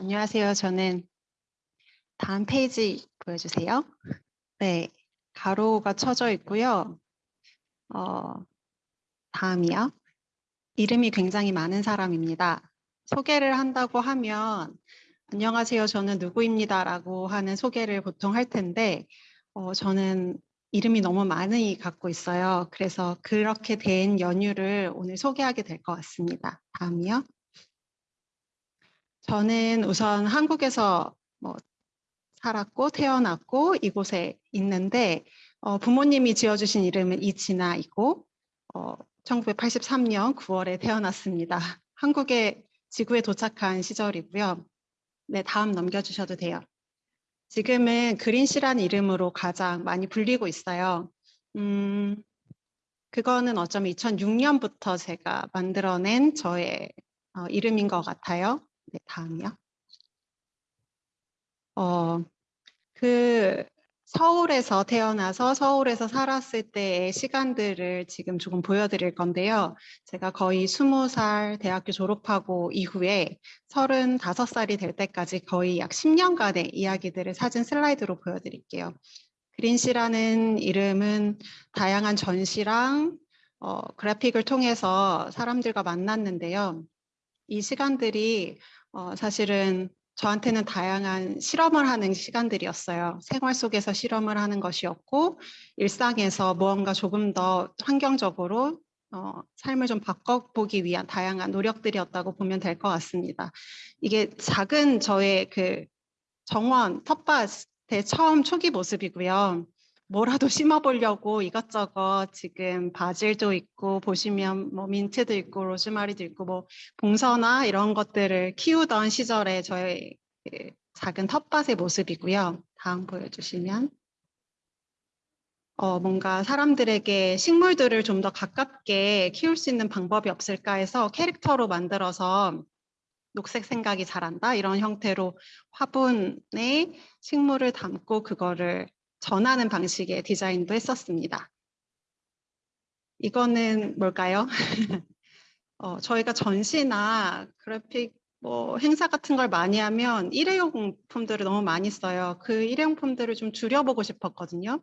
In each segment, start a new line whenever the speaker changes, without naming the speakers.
안녕하세요. 저는 다음 페이지 보여주세요. 네, 가로가 쳐져 있고요. 어, 다음이요. 이름이 굉장히 많은 사람입니다. 소개를 한다고 하면 안녕하세요. 저는 누구입니다라고 하는 소개를 보통 할 텐데 어, 저는 이름이 너무 많이 갖고 있어요. 그래서 그렇게 된 연유를 오늘 소개하게 될 것 같습니다. 다음이요. 저는 우선 한국에서 뭐 살았고 태어났고 이곳에 있는데 어, 부모님이 지어주신 이름은 이진아이고 어, 1983년 9월에 태어났습니다. 한국에 지구에 도착한 시절이고요. 네, 다음 넘겨주셔도 돼요. 지금은 그린씨라는 이름으로 가장 많이 불리고 있어요. 음, 그거는 어쩌면 2006년부터 제가 만들어낸 저의 어, 이름인 것 같아요. 네, 다음이요. 어, 그 서울에서 태어나서 서울에서 살았을 때의 시간들을 지금 조금 보여드릴 건데요. 제가 거의 20살 대학교 졸업하고 이후에 35살이 될 때까지 거의 약 10년간의 이야기들을 사진 슬라이드로 보여드릴게요. 그린씨라는 이름은 다양한 전시랑 어, 그래픽을 통해서 사람들과 만났는데요. 이 시간들이 어, 사실은 저한테는 다양한 실험을 하는 시간들이었어요. 생활 속에서 실험을 하는 것이었고 일상에서 무언가 조금 더 환경적으로 어, 삶을 좀 바꿔보기 위한 다양한 노력들이었다고 보면 될 것 같습니다. 이게 작은 저의 그 정원 텃밭의 처음 초기 모습이고요. 뭐라도 심어보려고 이것저것 지금 바질도 있고 보시면 뭐 민트도 있고 로즈마리도 있고 뭐 봉선화 이런 것들을 키우던 시절의 저의 그 작은 텃밭의 모습이고요. 다음 보여주시면 어, 뭔가 사람들에게 식물들을 좀 더 가깝게 키울 수 있는 방법이 없을까 해서 캐릭터로 만들어서 녹색 생각이 잘한다 이런 형태로 화분에 식물을 담고 그거를 전하는 방식의 디자인도 했었습니다. 이거는 뭘까요? 어, 저희가 전시나 그래픽 뭐 행사 같은 걸 많이 하면 일회용품들을 너무 많이 써요. 그 일회용품들을 좀 줄여보고 싶었거든요.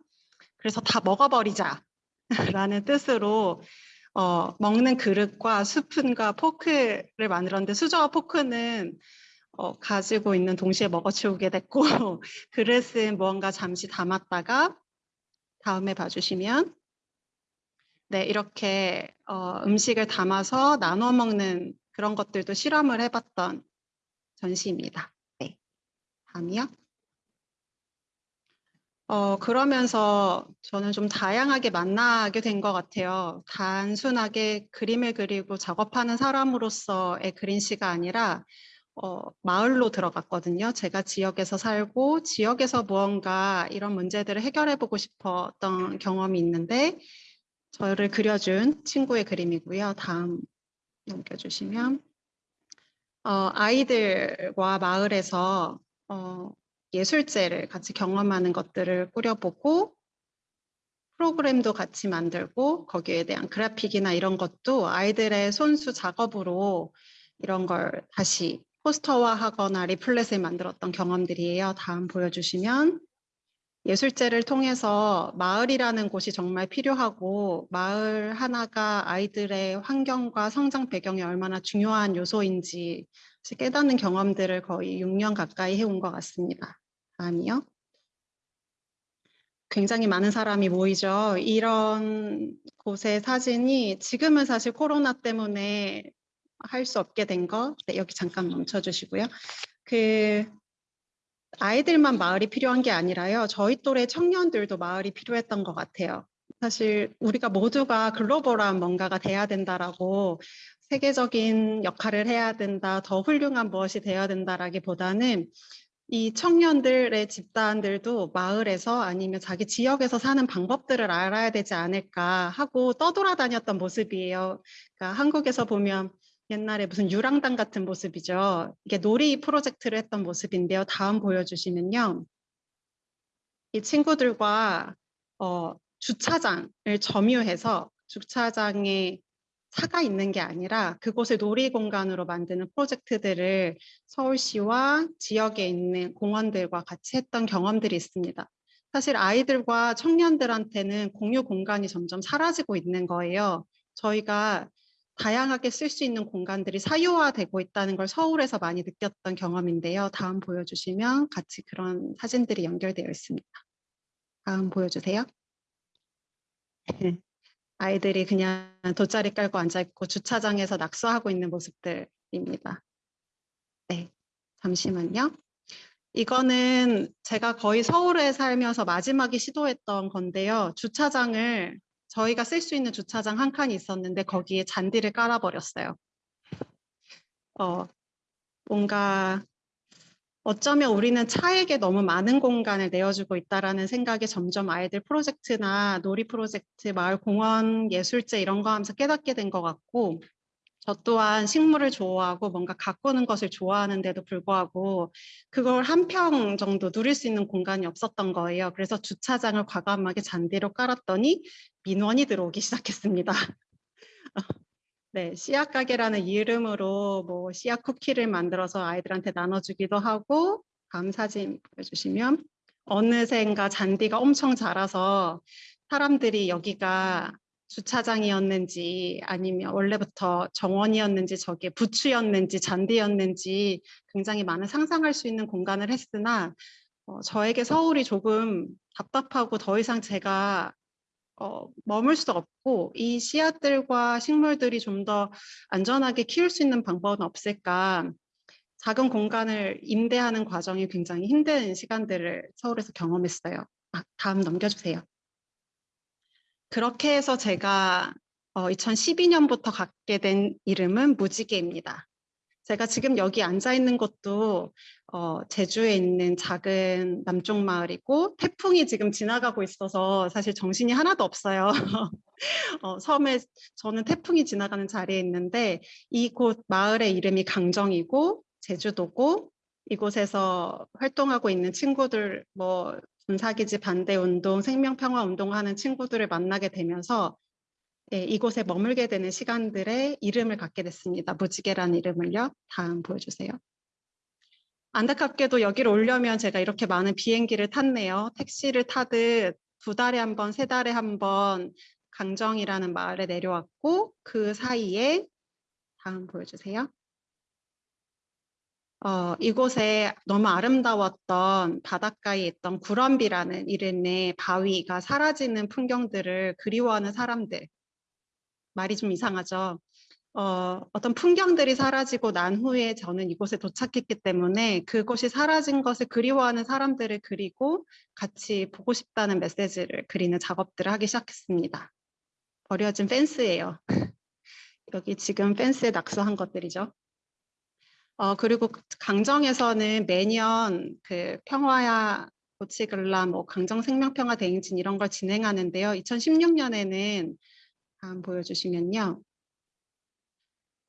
그래서 다 먹어버리자 라는 뜻으로 어, 먹는 그릇과 스푼과 포크를 만들었는데 수저와 포크는 어, 가지고 있는 동시에 먹어치우게 됐고 그릇은 무언가 잠시 담았다가 다음에 봐주시면 네 이렇게 어, 음식을 담아서 나눠 먹는 그런 것들도 실험을 해봤던 전시입니다. 네, 다음이요. 어, 그러면서 저는 좀 다양하게 만나게 된 것 같아요. 단순하게 그림을 그리고 작업하는 사람으로서의 그린시가 아니라 어, 마을로 들어갔거든요. 제가 지역에서 살고 지역에서 무언가 이런 문제들을 해결해 보고 싶었던 경험이 있는데 저를 그려준 친구의 그림이고요. 다음 넘겨주시면 어, 아이들과 마을에서 어, 예술제를 같이 경험하는 것들을 꾸려보고 프로그램도 같이 만들고 거기에 대한 그래픽이나 이런 것도 아이들의 손수 작업으로 이런 걸 다시 포스터화하거나 리플렛을 만들었던 경험들이에요. 다음 보여주시면 예술제를 통해서 마을이라는 곳이 정말 필요하고 마을 하나가 아이들의 환경과 성장 배경이 얼마나 중요한 요소인지 깨닫는 경험들을 거의 6년 가까이 해온 것 같습니다. 다음이요. 굉장히 많은 사람이 모이죠. 이런 곳의 사진이 지금은 사실 코로나 때문에 할 수 없게 된 거, 네, 여기 잠깐 멈춰 주시고요. 그 아이들만 마을이 필요한 게 아니라요. 저희 또래 청년들도 마을이 필요했던 것 같아요. 사실 우리가 모두가 글로벌한 뭔가가 돼야 된다라고 세계적인 역할을 해야 된다, 더 훌륭한 무엇이 되어야 된다라기보다는 이 청년들의 집단들도 마을에서 아니면 자기 지역에서 사는 방법들을 알아야 되지 않을까 하고 떠돌아다녔던 모습이에요. 그러니까 한국에서 보면 옛날에 무슨 유랑단 같은 모습이죠. 이게 놀이 프로젝트를 했던 모습인데요. 다음 보여주시면요. 이 친구들과 어, 주차장을 점유해서 주차장에 차가 있는 게 아니라 그곳을 놀이 공간으로 만드는 프로젝트들을 서울시와 지역에 있는 공원들과 같이 했던 경험들이 있습니다. 사실 아이들과 청년들한테는 공유 공간이 점점 사라지고 있는 거예요. 저희가 다양하게 쓸 수 있는 공간들이 사유화되고 있다는 걸 서울에서 많이 느꼈던 경험인데요. 다음 보여주시면 같이 그런 사진들이 연결되어 있습니다. 다음 보여주세요. 아이들이 그냥 돗자리 깔고 앉아있고 주차장에서 낙서하고 있는 모습들입니다. 네, 잠시만요. 이거는 제가 거의 서울에 살면서 마지막에 시도했던 건데요. 주차장을 저희가 쓸 수 있는 주차장 한 칸이 있었는데 거기에 잔디를 깔아버렸어요. 어, 뭔가 어쩌면 우리는 차에게 너무 많은 공간을 내어주고 있다라는 생각에 점점 아이들 프로젝트나 놀이 프로젝트, 마을 공원 예술제 이런 거 하면서 깨닫게 된 것 같고 저 또한 식물을 좋아하고 뭔가 가꾸는 것을 좋아하는데도 불구하고 그걸 한 평 정도 누릴 수 있는 공간이 없었던 거예요. 그래서 주차장을 과감하게 잔디로 깔았더니 민원이 들어오기 시작했습니다. 네, 씨앗 가게라는 이름으로 뭐 씨앗 쿠키를 만들어서 아이들한테 나눠주기도 하고 다음 사진 보여주시면 어느샌가 잔디가 엄청 자라서 사람들이 여기가 주차장이었는지 아니면 원래부터 정원이었는지 저게 부추였는지 잔디였는지 굉장히 많은 상상할 수 있는 공간을 했으나 어, 저에게 서울이 조금 답답하고 더 이상 제가 어, 머물 수 없고 이 씨앗들과 식물들이 좀 더 안전하게 키울 수 있는 방법은 없을까 작은 공간을 임대하는 과정이 굉장히 힘든 시간들을 서울에서 경험했어요. 아, 다음 넘겨주세요. 그렇게 해서 제가 어, 2012년부터 갖게 된 이름은 무지개입니다. 제가 지금 여기 앉아 있는 것도 어, 제주에 있는 작은 남쪽 마을이고 태풍이 지금 지나가고 있어서 사실 정신이 하나도 없어요. 어, 섬에 저는 태풍이 지나가는 자리에 있는데 이곳 마을의 이름이 강정이고 제주도고 이곳에서 활동하고 있는 친구들 뭐 군사기지 반대 운동, 생명평화 운동 하는 친구들을 만나게 되면서 예, 이곳에 머물게 되는 시간들의 이름을 갖게 됐습니다. 무지개라는 이름을요. 다음 보여주세요. 안타깝게도 여기를 오려면 제가 이렇게 많은 비행기를 탔네요. 택시를 타듯 두 달에 한 번, 세 달에 한 번 강정이라는 마을에 내려왔고 그 사이에 다음 보여주세요. 어, 이곳에 너무 아름다웠던 바닷가에 있던 구럼비라는 이름의 바위가 사라지는 풍경들을 그리워하는 사람들. 말이 좀 이상하죠. 어, 어떤 풍경들이 사라지고 난 후에 저는 이곳에 도착했기 때문에 그곳이 사라진 것을 그리워하는 사람들을 그리고 같이 보고 싶다는 메시지를 그리는 작업들을 하기 시작했습니다. 버려진 펜스예요. 여기 지금 펜스에 낙서한 것들이죠. 어, 그리고 강정에서는 매년 그 평화야 고치글라 뭐 강정 생명평화 대행진 이런 걸 진행하는데요. 2016년에는 다음 보여주시면요.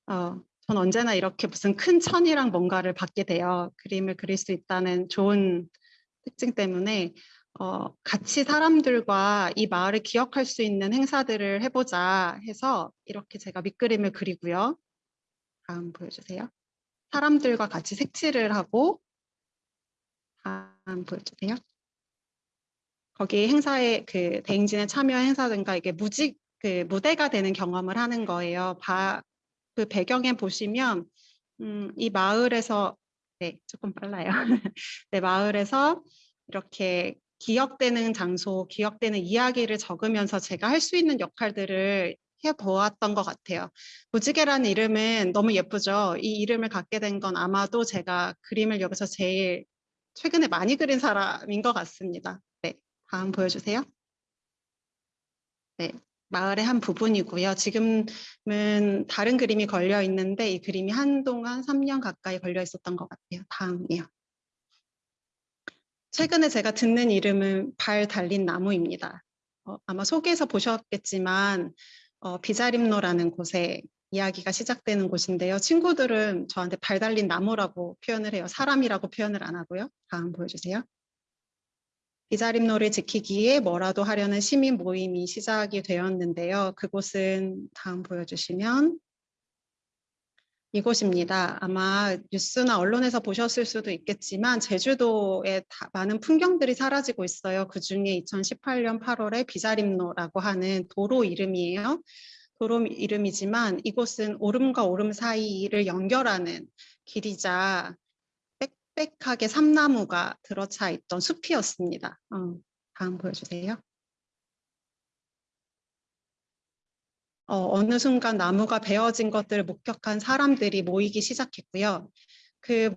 어, 전 언제나 이렇게 무슨 큰 천이랑 뭔가를 받게 돼요. 그림을 그릴 수 있다는 좋은 특징 때문에 어, 같이 사람들과 이 마을을 기억할 수 있는 행사들을 해보자 해서 이렇게 제가 밑그림을 그리고요. 다음 보여주세요. 사람들과 같이 색칠을 하고 다음 보여주세요. 거기 행사에 그 대행진에 참여 행사든가 이게 무직 그 무대가 되는 경험을 하는 거예요. 바, 그 배경에 보시면 음, 이 마을에서 네 조금 빨라요. 네 마을에서 이렇게 기억되는 장소, 기억되는 이야기를 적으면서 제가 할 수 있는 역할들을 해보았던 것 같아요. 무지개라는 이름은 너무 예쁘죠. 이 이름을 갖게 된 건 아마도 제가 그림을 여기서 제일 최근에 많이 그린 사람인 것 같습니다. 네, 다음 보여주세요. 네, 마을의 한 부분이고요. 지금은 다른 그림이 걸려 있는데 이 그림이 한동안 3년 가까이 걸려 있었던 것 같아요. 다음이요. 최근에 제가 듣는 이름은 발 달린 나무입니다. 어, 아마 소개에서 보셨겠지만 어, 비자림로라는 곳에 이야기가 시작되는 곳인데요. 친구들은 저한테 발 달린 나무라고 표현을 해요. 사람이라고 표현을 안 하고요. 다음 보여주세요. 비자림로를 지키기에 뭐라도 하려는 시민 모임이 시작이 되었는데요. 그곳은 다음 보여주시면 이곳입니다. 아마 뉴스나 언론에서 보셨을 수도 있겠지만 제주도에 다 많은 풍경들이 사라지고 있어요. 그 중에 2018년 8월에 비자림로라고 하는 도로 이름이에요. 도로 이름이지만 이곳은 오름과 오름 사이를 연결하는 길이자 빽빽하게 삼나무가 들어차 있던 숲이었습니다. 어, 다음 보여주세요. 어, 어느 순간 나무가 베어진 것들을 목격한 사람들이 모이기 시작했고요. 그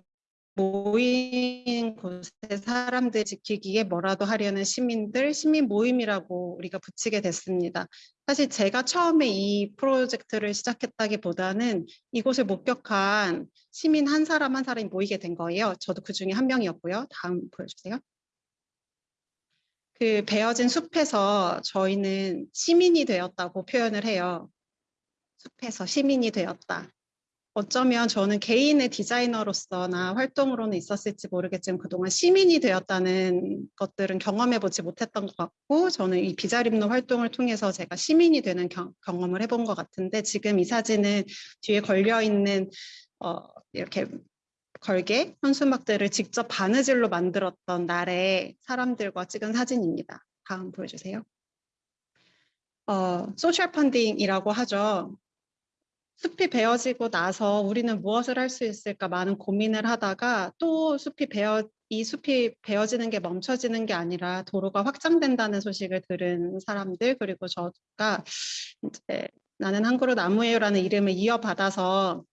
모인 곳에 사람들 지키기에 뭐라도 하려는 시민들, 시민 모임이라고 우리가 붙이게 됐습니다. 사실 제가 처음에 이 프로젝트를 시작했다기보다는 이곳을 목격한 시민 한 사람 한 사람이 모이게 된 거예요. 저도 그 중에 한 명이었고요. 다음 보여주세요. 그 베어진 숲에서 저희는 시민이 되었다고 표현을 해요. 숲에서 시민이 되었다. 어쩌면 저는 개인의 디자이너로서나 활동으로는 있었을지 모르겠지만 그동안 시민이 되었다는 것들은 경험해보지 못했던 것 같고 저는 이 비자림로 활동을 통해서 제가 시민이 되는 경, 경험을 해본 것 같은데 지금 이 사진은 뒤에 걸려있는 어, 이렇게 걸개 현수막들을 직접 바느질로 만들었던 날에 사람들과 찍은 사진입니다. 다음 보여주세요. 어, 소셜 펀딩이라고 하죠. 숲이 베어지고 나서 우리는 무엇을 할 수 있을까 많은 고민을 하다가 또 숲이 베어 이 숲이 베어지는 게 멈춰지는 게 아니라 도로가 확장된다는 소식을 들은 사람들 그리고 저가 이제 나는 한 그루 나무예요라는 이름을 이어받아서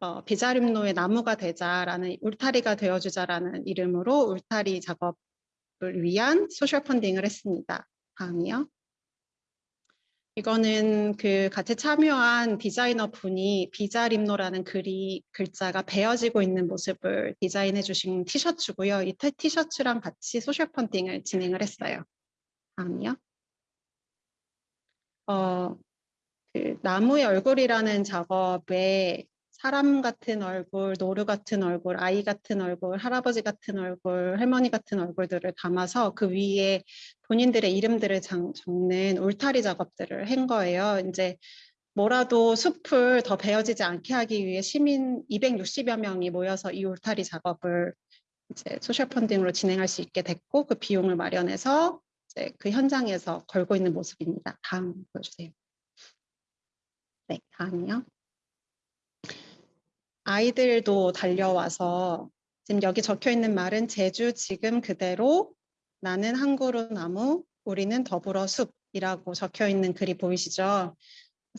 어, 비자림로의 나무가 되자라는 울타리가 되어주자라는 이름으로 울타리 작업을 위한 소셜 펀딩을 했습니다. 다음이요. 이거는 그 같이 참여한 디자이너 분이 비자림로라는 글이 글자가 베어지고 있는 모습을 디자인해 주신 티셔츠고요. 이 티셔츠랑 같이 소셜 펀딩을 진행을 했어요. 다음이요. 어, 그 나무의 얼굴이라는 작업에 사람 같은 얼굴, 노루 같은 얼굴, 아이 같은 얼굴, 할아버지 같은 얼굴, 할머니 같은 얼굴들을 담아서 그 위에 본인들의 이름들을 적는 울타리 작업들을 한 거예요. 이제 뭐라도 숲을 더 베어지지 않게 하기 위해 시민 260여 명이 모여서 이 울타리 작업을 이제 소셜 펀딩으로 진행할 수 있게 됐고 그 비용을 마련해서 이제 그 현장에서 걸고 있는 모습입니다. 다음 보여주세요. 네, 다음이요. 아이들도 달려와서 지금 여기 적혀 있는 말은 제주 지금 그대로 나는 한 그루 나무 우리는 더불어 숲이라고 적혀 있는 글이 보이시죠?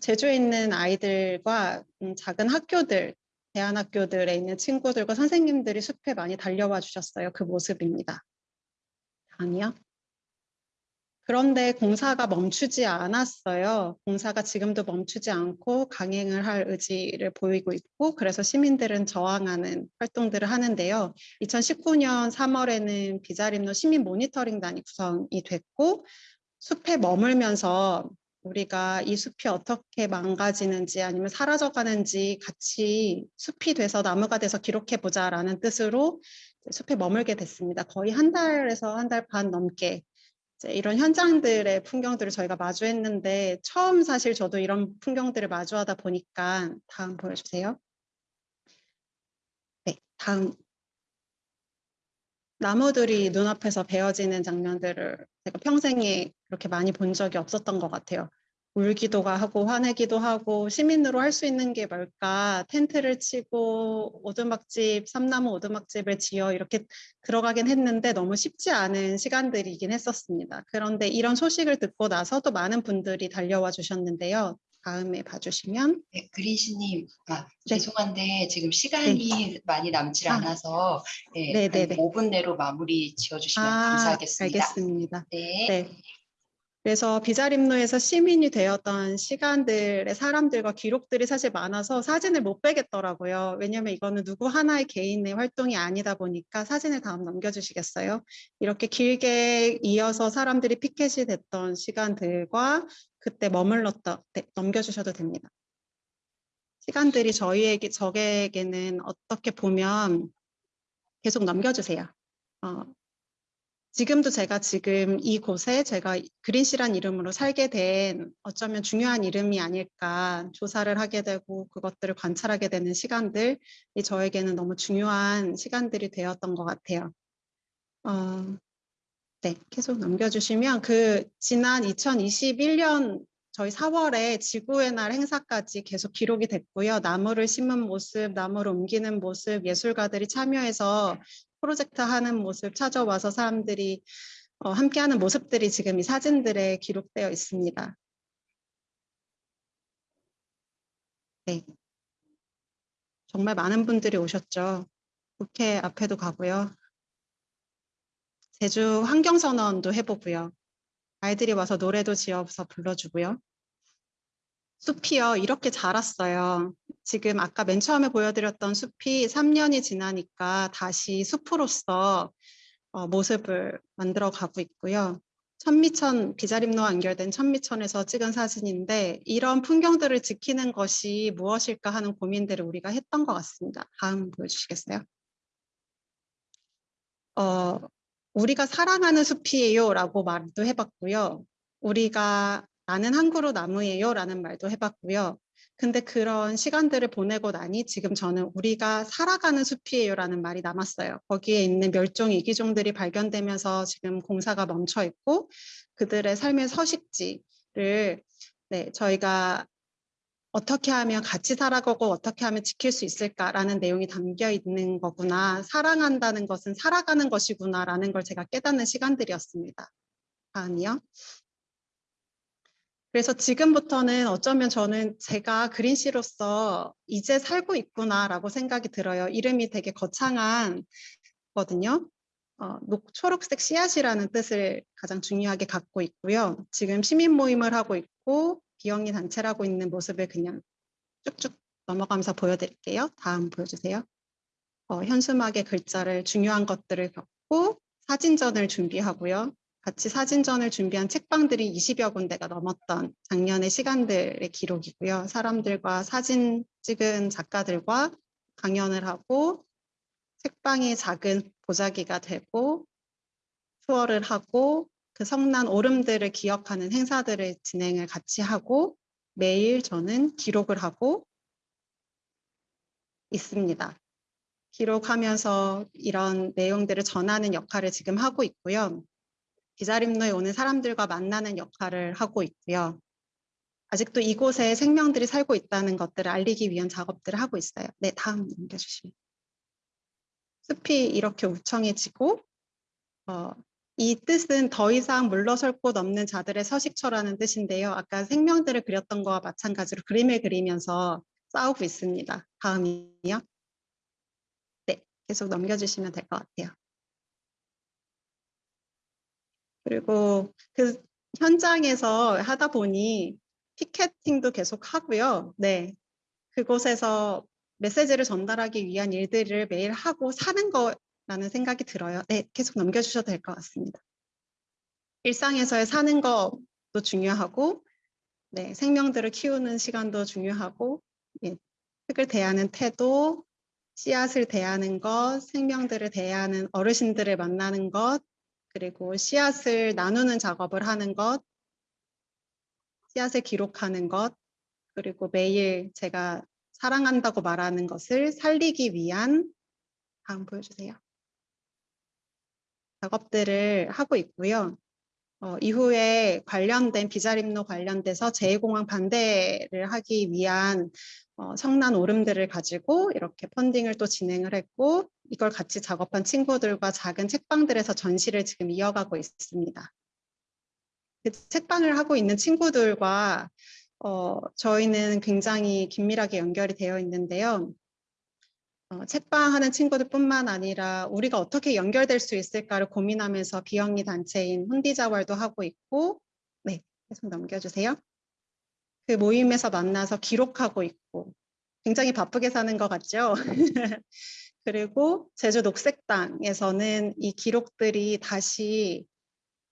제주에 있는 아이들과 음, 작은 학교들, 대안학교들에 있는 친구들과 선생님들이 숲에 많이 달려와 주셨어요. 그 모습입니다. 다음이요. 그런데 공사가 멈추지 않았어요. 공사가 지금도 멈추지 않고 강행을 할 의지를 보이고 있고 그래서 시민들은 저항하는 활동들을 하는데요. 2019년 3월에는 비자림로 시민 모니터링단이 구성이 됐고 숲에 머물면서 우리가 이 숲이 어떻게 망가지는지 아니면 사라져가는지 같이 숲이 돼서 나무가 돼서 기록해 보자라는 뜻으로 숲에 머물게 됐습니다. 거의 한 달에서 한 달 반 넘게 이런 현장들의 풍경들을 저희가 마주했는데 처음 사실 저도 이런 풍경들을 마주하다 보니까 다음 보여주세요. 네, 다음 나무들이 눈앞에서 베어지는 장면들을 제가 평생에 그렇게 많이 본 적이 없었던 것 같아요. 울기도 하고 화내기도 하고 시민으로 할 수 있는 게 뭘까 텐트를 치고 오두막집 삼나무 오두막집을 지어 이렇게 들어가긴 했는데 너무 쉽지 않은 시간들이긴 했었습니다. 그런데 이런 소식을 듣고 나서 또 많은 분들이 달려와 주셨는데요. 다음에 봐주시면
네, 그린씨님, 아,
네.
죄송한데 지금 시간이 많이 남질
아.
않아서 네,
네,
한
네, 네.
5분 내로 마무리 지어주시면
아,
감사하겠습니다.
알겠습니다.
네.
네. 그래서 비자림로에서 시민이 되었던 시간들의 사람들과 기록들이 사실 많아서 사진을 못 빼겠더라고요. 왜냐하면 이거는 누구 하나의 개인의 활동이 아니다 보니까 사진을 다음 넘겨주시겠어요? 이렇게 길게 이어서 사람들이 피켓이 됐던 시간들과 그때 머물렀던 네, 넘겨주셔도 됩니다. 시간들이 저희에게 저에게는 어떻게 보면 계속 넘겨주세요. 어, 지금도 제가 지금 이곳에 제가 그린씨란 이름으로 살게 된 어쩌면 중요한 이름이 아닐까 조사를 하게 되고 그것들을 관찰하게 되는 시간들이 저에게는 너무 중요한 시간들이 되었던 것 같아요. 어, 네, 계속 넘겨주시면 그 지난 2021년 저희 4월에 지구의 날 행사까지 계속 기록이 됐고요. 나무를 심은 모습, 나무를 옮기는 모습, 예술가들이 참여해서 프로젝트 하는 모습 찾아와서 사람들이 어, 함께하는 모습들이 지금 이 사진들에 기록되어 있습니다. 네. 정말 많은 분들이 오셨죠. 국회 앞에도 가고요. 제주 환경선언도 해보고요. 아이들이 와서 노래도 지어서 불러주고요. 숲이요, 이렇게 자랐어요. 지금 아까 맨 처음에 보여드렸던 숲이 3년이 지나니까 다시 숲으로서 어, 모습을 만들어 가고 있고요. 천미천 비자림로와 연결된 천미천에서 찍은 사진인데 이런 풍경들을 지키는 것이 무엇일까 하는 고민들을 우리가 했던 것 같습니다. 다음 보여주시겠어요? 어, 우리가 사랑하는 숲이에요 라고 말도 해봤고요. 우리가 나는 한 그루 나무예요 라는 말도 해봤고요. 근데 그런 시간들을 보내고 나니 지금 저는 우리가 살아가는 숲이에요 라는 말이 남았어요. 거기에 있는 멸종 이기종들이 발견되면서 지금 공사가 멈춰 있고 그들의 삶의 서식지를 네, 저희가 어떻게 하면 같이 살아가고 어떻게 하면 지킬 수 있을까라는 내용이 담겨 있는 거구나. 사랑한다는 것은 살아가는 것이구나라는 걸 제가 깨닫는 시간들이었습니다. 다음이요. 그래서 지금부터는 어쩌면 저는 제가 그린씨로서 이제 살고 있구나라고 생각이 들어요. 이름이 되게 거창한 거든요. 어, 녹, 초록색 씨앗이라는 뜻을 가장 중요하게 갖고 있고요. 지금 시민 모임을 하고 있고 비영리 단체를 하고 있는 모습을 그냥 쭉쭉 넘어가면서 보여드릴게요. 다음 보여주세요. 어, 현수막의 글자를 중요한 것들을 겪고 사진전을 준비하고요. 같이 사진전을 준비한 책방들이 20여 군데가 넘었던 작년의 시간들의 기록이고요. 사람들과 사진 찍은 작가들과 강연을 하고 책방이 작은 보자기가 되고 투어를 하고 그 성난 오름들을 기억하는 행사들을 진행을 같이 하고 매일 저는 기록을 하고 있습니다. 기록하면서 이런 내용들을 전하는 역할을 지금 하고 있고요. 비자림로에 오는 사람들과 만나는 역할을 하고 있고요. 아직도 이곳에 생명들이 살고 있다는 것들을 알리기 위한 작업들을 하고 있어요. 네, 다음 넘겨주시면. 숲이 이렇게 우청해지고 어, 이 뜻은 더 이상 물러설 곳 없는 자들의 서식처라는 뜻인데요. 아까 생명들을 그렸던 거와 마찬가지로 그림을 그리면서 싸우고 있습니다. 다음이요. 네, 계속 넘겨주시면 될 것 같아요. 그리고 그 현장에서 하다 보니 피켓팅도 계속 하고요. 네. 그곳에서 메시지를 전달하기 위한 일들을 매일 하고 사는 거라는 생각이 들어요. 네, 계속 넘겨주셔도 될 것 같습니다. 일상에서의 사는 것도 중요하고, 네, 생명들을 키우는 시간도 중요하고, 예, 흙을 대하는 태도, 씨앗을 대하는 것, 생명들을 대하는 어르신들을 만나는 것, 그리고 씨앗을 나누는 작업을 하는 것, 씨앗을 기록하는 것, 그리고 매일 제가 사랑한다고 말하는 것을 살리기 위한 다음 보여주세요. 작업들을 하고 있고요. 어, 이후에 관련된 비자림로 관련돼서 제2공항 반대를 하기 위한 어, 성난 오름들을 가지고 이렇게 펀딩을 또 진행을 했고 이걸 같이 작업한 친구들과 작은 책방들에서 전시를 지금 이어가고 있습니다. 그 책방을 하고 있는 친구들과 어, 저희는 굉장히 긴밀하게 연결이 되어 있는데요. 어, 책방하는 친구들뿐만 아니라 우리가 어떻게 연결될 수 있을까를 고민하면서 비영리 단체인 훈디자월도 하고 있고 네, 계속 넘겨주세요. 그 모임에서 만나서 기록하고 있고 굉장히 바쁘게 사는 것 같죠? 그리고 제주 녹색당에서는 이 기록들이 다시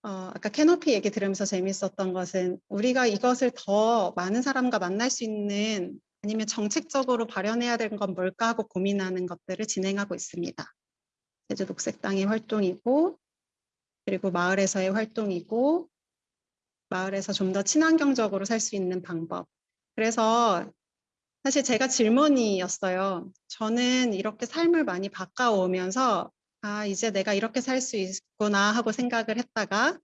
어, 아까 캐노피 얘기 들으면서 재밌었던 것은 우리가 이것을 더 많은 사람과 만날 수 있는 아니면 정책적으로 발현해야 되는 건 뭘까 하고 고민하는 것들을 진행하고 있습니다. 제주 녹색당의 활동이고 그리고 마을에서의 활동이고 마을에서 좀 더 친환경적으로 살 수 있는 방법. 그래서 사실 제가 질문이었어요. 저는 이렇게 삶을 많이 바꿔오면서 아, 이제 내가 이렇게 살 수 있구나 하고 생각을 했다가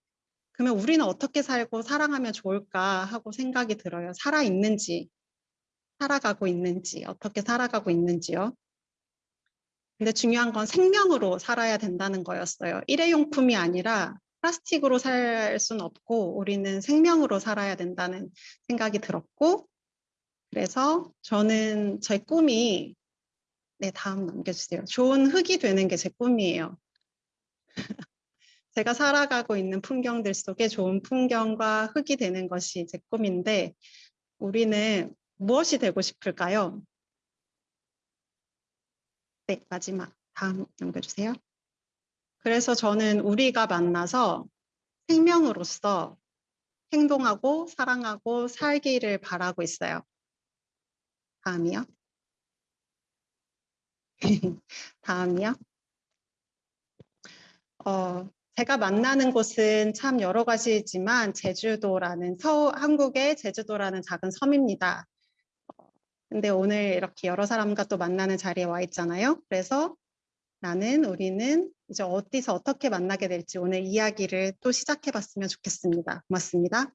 그러면 우리는 어떻게 살고 살아가면 좋을까 하고 생각이 들어요. 살아 있는지, 살아가고 있는지, 어떻게 살아가고 있는지요. 근데 중요한 건 생명으로 살아야 된다는 거였어요. 일회용품이 아니라 플라스틱으로 살 수는 없고 우리는 생명으로 살아야 된다는 생각이 들었고 그래서 저는 제 꿈이 네 다음 넘겨주세요. 좋은 흙이 되는 게 제 꿈이에요. 제가 살아가고 있는 풍경들 속에 좋은 풍경과 흙이 되는 것이 제 꿈인데 우리는 무엇이 되고 싶을까요? 네, 마지막 다음 넘겨주세요. 그래서 저는 우리가 만나서 생명으로서 행동하고 사랑하고 살기를 바라고 있어요. 다음이요. 다음이요. 어, 제가 만나는 곳은 참 여러 가지지만 제주도라는 서 한국의 제주도라는 작은 섬입니다. 어, 근데 오늘 이렇게 여러 사람과 또 만나는 자리에 와 있잖아요. 그래서 나는 우리는 이제 어디서 어떻게 만나게 될지 오늘 이야기를 또 시작해 봤으면 좋겠습니다. 고맙습니다.